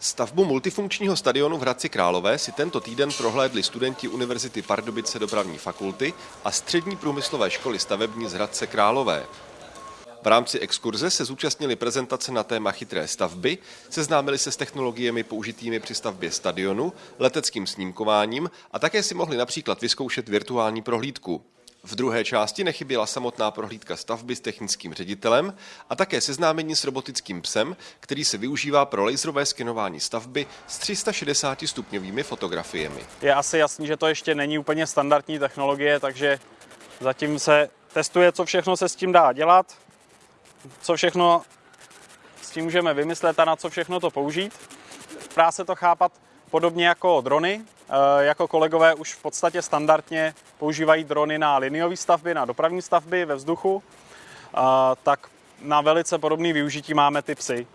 Stavbu multifunkčního stadionu v Hradci Králové si tento týden prohlédli studenti Univerzity Pardubice dopravní fakulty a Střední průmyslové školy stavební z Hradce Králové. V rámci exkurze se zúčastnili prezentace na téma chytré stavby, seznámili se s technologiemi použitými při stavbě stadionu, leteckým snímkováním a také si mohli například vyzkoušet virtuální prohlídku. V druhé části nechyběla samotná prohlídka stavby s technickým ředitelem a také seznámení s robotickým psem, který se využívá pro laserové skenování stavby s 360 stupňovými fotografiemi. Je asi jasný, že to ještě není úplně standardní technologie, takže zatím se testuje, co všechno se s tím dá dělat, co všechno s tím můžeme vymyslet a na co všechno to použít. Dá se to chápat podobně jako drony. Eh, jako kolegové už v podstatě standardně používají drony na liniové stavby, na dopravní stavby ve vzduchu, eh, tak na velice podobné využití máme ty psy.